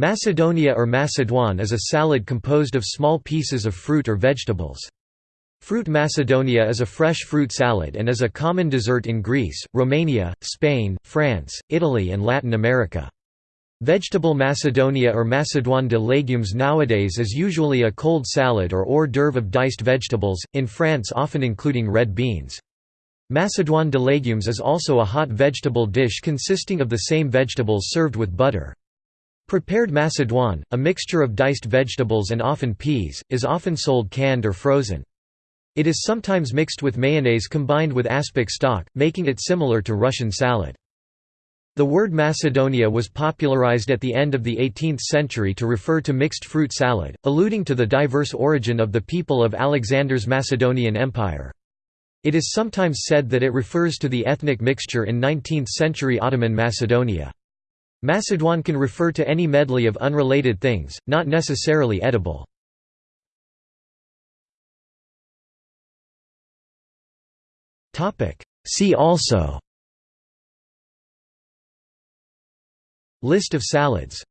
Macedonia or Macédoine is a salad composed of small pieces of fruit or vegetables. Fruit Macedonia is a fresh fruit salad and is a common dessert in Greece, Romania, Spain, France, Italy and Latin America. Vegetable Macedonia or Macédoine de légumes nowadays is usually a cold salad or hors d'oeuvre of diced vegetables, in France often including red beans. Macédoine de légumes is also a hot vegetable dish consisting of the same vegetables served with butter. Prepared macédoine, a mixture of diced vegetables and often peas, is often sold canned or frozen. It is sometimes mixed with mayonnaise combined with aspic stock, making it similar to Russian salad. The word Macedonia was popularized at the end of the 18th century to refer to mixed fruit salad, alluding to the diverse origin of the people of Alexander's Macedonian Empire. It is sometimes said that it refers to the ethnic mixture in 19th-century Ottoman Macedonia. Macedoine can refer to any medley of unrelated things, not necessarily edible. See also. List of salads